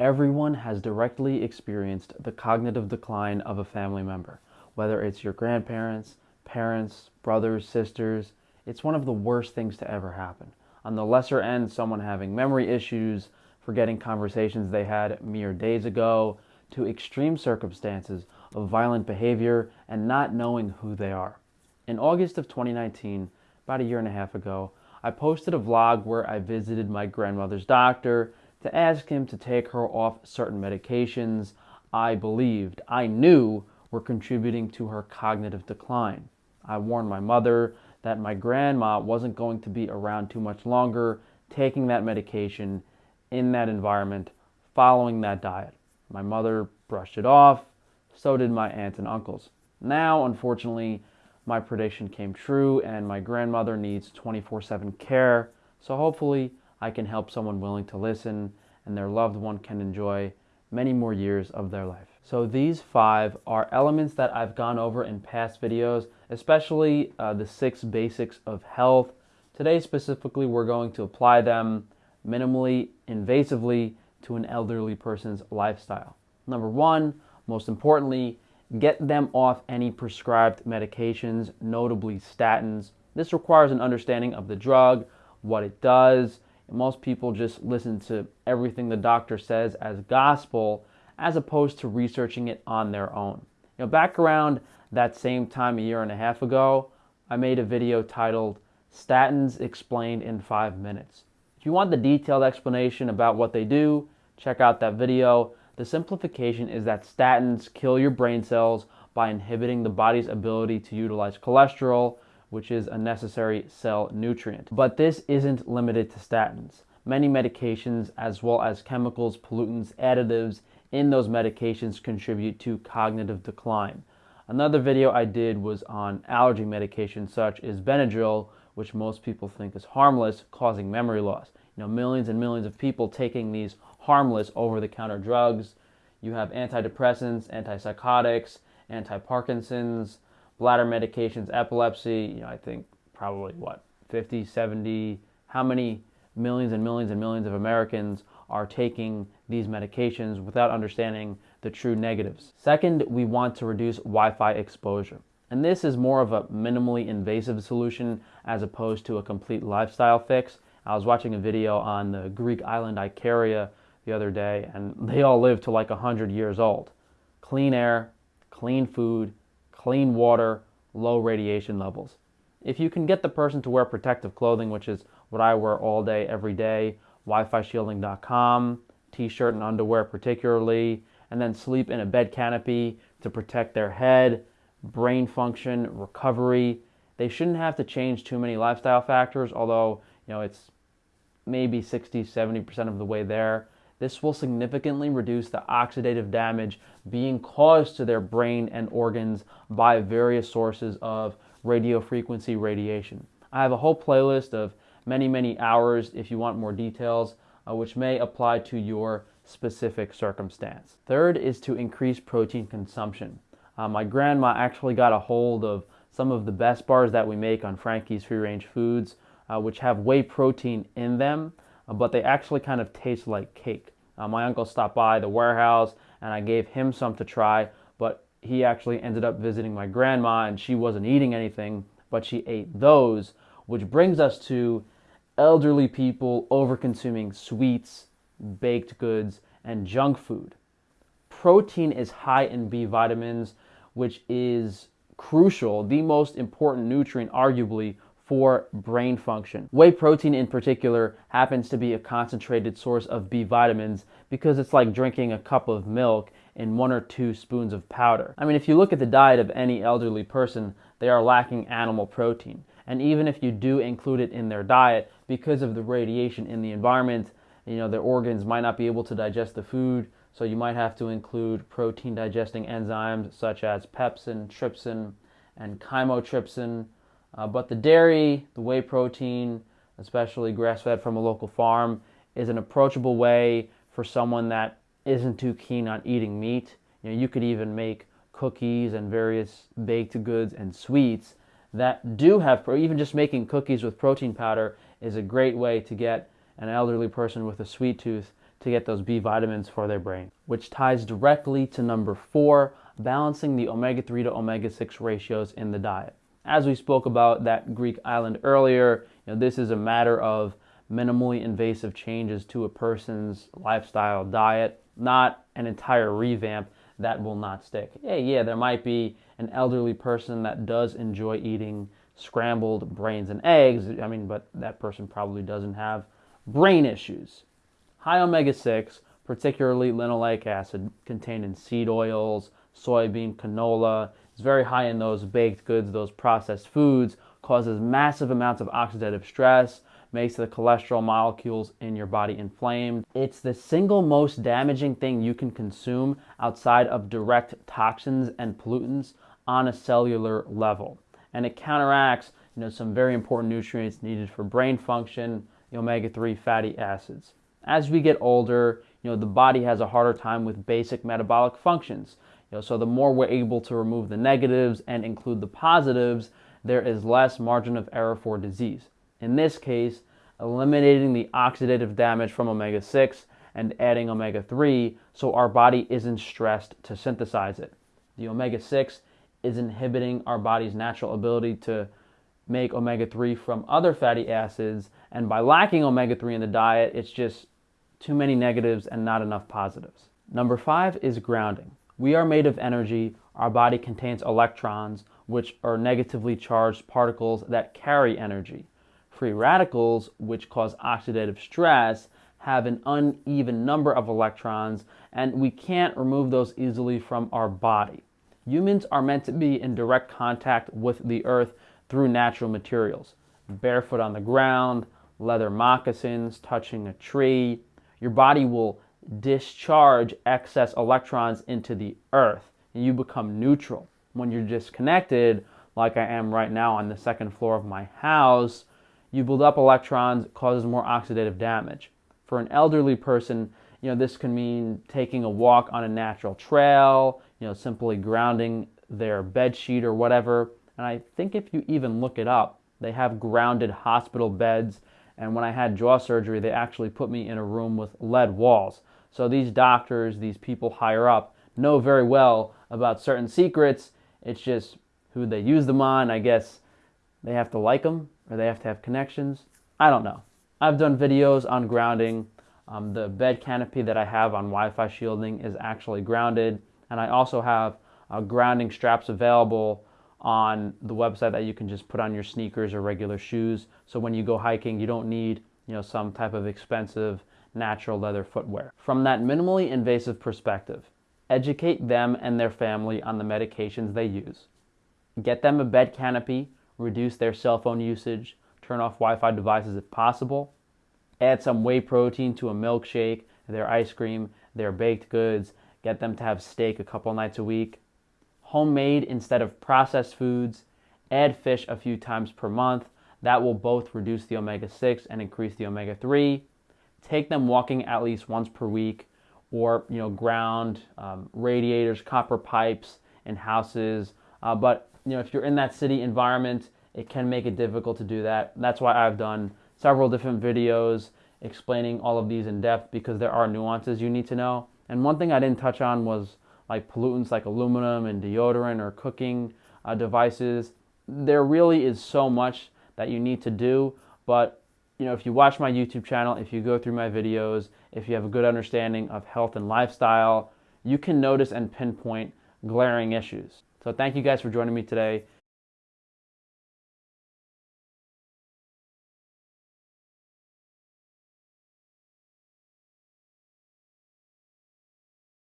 Everyone has directly experienced the cognitive decline of a family member, whether it's your grandparents, parents, brothers, sisters. It's one of the worst things to ever happen. On the lesser end, someone having memory issues, forgetting conversations they had mere days ago, to extreme circumstances of violent behavior and not knowing who they are. In August of 2019, about a year and a half ago, I posted a vlog where I visited my grandmother's doctor to ask him to take her off certain medications I believed, I knew were contributing to her cognitive decline. I warned my mother that my grandma wasn't going to be around too much longer taking that medication in that environment following that diet. My mother brushed it off, so did my aunts and uncles. Now, unfortunately, my prediction came true and my grandmother needs 24 7 care. So hopefully, I can help someone willing to listen and their loved one can enjoy many more years of their life. So these five are elements that I've gone over in past videos, especially uh, the six basics of health. Today specifically, we're going to apply them minimally, invasively to an elderly person's lifestyle. Number one, most importantly, get them off any prescribed medications, notably statins. This requires an understanding of the drug, what it does, most people just listen to everything the doctor says as gospel as opposed to researching it on their own. You know, back around that same time a year and a half ago, I made a video titled Statins Explained in 5 Minutes. If you want the detailed explanation about what they do, check out that video. The simplification is that statins kill your brain cells by inhibiting the body's ability to utilize cholesterol, which is a necessary cell nutrient. But this isn't limited to statins. Many medications, as well as chemicals, pollutants, additives in those medications contribute to cognitive decline. Another video I did was on allergy medications such as Benadryl, which most people think is harmless, causing memory loss. You know, millions and millions of people taking these harmless over-the-counter drugs. You have antidepressants, antipsychotics, anti-Parkinson's, bladder medications, epilepsy, you know, I think probably what, 50, 70, how many millions and millions and millions of Americans are taking these medications without understanding the true negatives. Second, we want to reduce Wi-Fi exposure. And this is more of a minimally invasive solution as opposed to a complete lifestyle fix. I was watching a video on the Greek island Icaria the other day, and they all live to like 100 years old. Clean air, clean food, clean water, low radiation levels. If you can get the person to wear protective clothing, which is what I wear all day, every day, WiFiShielding.com, t-shirt and underwear particularly, and then sleep in a bed canopy to protect their head, brain function, recovery. They shouldn't have to change too many lifestyle factors, although, you know, it's maybe 60, 70% of the way there. This will significantly reduce the oxidative damage being caused to their brain and organs by various sources of radio frequency radiation. I have a whole playlist of many, many hours if you want more details, uh, which may apply to your specific circumstance. Third is to increase protein consumption. Uh, my grandma actually got a hold of some of the best bars that we make on Frankie's Free Range Foods, uh, which have whey protein in them. Uh, but they actually kind of taste like cake. Uh, my uncle stopped by the warehouse and I gave him some to try, but he actually ended up visiting my grandma and she wasn't eating anything, but she ate those, which brings us to elderly people over consuming sweets, baked goods, and junk food. Protein is high in B vitamins, which is crucial, the most important nutrient arguably for brain function. Whey protein in particular happens to be a concentrated source of B vitamins because it's like drinking a cup of milk in one or two spoons of powder. I mean, if you look at the diet of any elderly person, they are lacking animal protein. And even if you do include it in their diet, because of the radiation in the environment, you know, their organs might not be able to digest the food, so you might have to include protein digesting enzymes such as pepsin, trypsin, and chymotrypsin, uh, but the dairy, the whey protein, especially grass fed from a local farm, is an approachable way for someone that isn't too keen on eating meat. You know, you could even make cookies and various baked goods and sweets that do have, or even just making cookies with protein powder is a great way to get an elderly person with a sweet tooth to get those B vitamins for their brain, which ties directly to number four, balancing the omega 3 to omega 6 ratios in the diet. As we spoke about that Greek island earlier, you know, this is a matter of minimally invasive changes to a person's lifestyle diet, not an entire revamp that will not stick. Yeah, yeah, there might be an elderly person that does enjoy eating scrambled brains and eggs. I mean, but that person probably doesn't have brain issues. High omega 6, particularly linoleic acid, contained in seed oils, soybean, canola, is very high in those baked goods, those processed foods, causes massive amounts of oxidative stress, makes the cholesterol molecules in your body inflamed. It's the single most damaging thing you can consume outside of direct toxins and pollutants on a cellular level. And it counteracts, you know, some very important nutrients needed for brain function, the omega-3 fatty acids. As we get older, you know, the body has a harder time with basic metabolic functions. You know, so the more we're able to remove the negatives and include the positives, there is less margin of error for disease. In this case, eliminating the oxidative damage from omega 6 and adding omega 3 so our body isn't stressed to synthesize it. The omega 6 is inhibiting our body's natural ability to make omega 3 from other fatty acids, and by lacking omega 3 in the diet, it's just too many negatives and not enough positives. Number five is grounding. We are made of energy. Our body contains electrons, which are negatively charged particles that carry energy. Free radicals, which cause oxidative stress, have an uneven number of electrons, and we can't remove those easily from our body. Humans are meant to be in direct contact with the earth through natural materials. Barefoot on the ground, leather moccasins, touching a tree. Your body will discharge excess electrons into the earth and you become neutral. When you're disconnected, like I am right now on the second floor of my house, you build up electrons, causes more oxidative damage. For an elderly person, you know, this can mean taking a walk on a natural trail, you know, simply grounding their bed sheet or whatever. And I think if you even look it up, they have grounded hospital beds. And when I had jaw surgery, they actually put me in a room with lead walls. So these doctors, these people higher up, know very well about certain secrets. It's just who they use them on. I guess they have to like them or they have to have connections. I don't know. I've done videos on grounding. Um, the bed canopy that I have on Wi-Fi shielding is actually grounded, and I also have uh, grounding straps available on the website that you can just put on your sneakers or regular shoes. So when you go hiking, you don't need you know some type of expensive natural leather footwear. From that minimally invasive perspective, educate them and their family on the medications they use. Get them a bed canopy reduce their cell phone usage, turn off Wi Fi devices if possible, add some whey protein to a milkshake, their ice cream, their baked goods, get them to have steak a couple nights a week, homemade instead of processed foods, add fish a few times per month. That will both reduce the omega 6 and increase the omega 3. Take them walking at least once per week or you know ground um, radiators copper pipes in houses uh, but you know, if you're in that city environment, it can make it difficult to do that. That's why I've done several different videos explaining all of these in depth because there are nuances you need to know. And one thing I didn't touch on was like pollutants like aluminum and deodorant or cooking uh, devices. There really is so much that you need to do, but you know, if you watch my YouTube channel, if you go through my videos, if you have a good understanding of health and lifestyle, you can notice and pinpoint glaring issues. So thank you guys for joining me today.